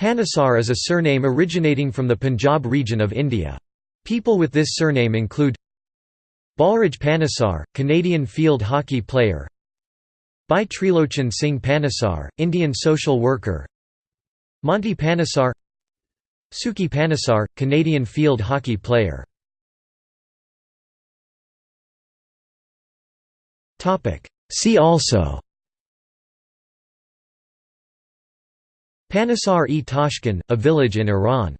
Panesar is a surname originating from the Punjab region of India. People with this surname include Balraj Panesar, Canadian field hockey player Bhai Trilochan Singh Panesar, Indian social worker Monty Panesar Sukhi Panesar, Canadian field hockey player See also Panesar-e Tashkent, a village in Iran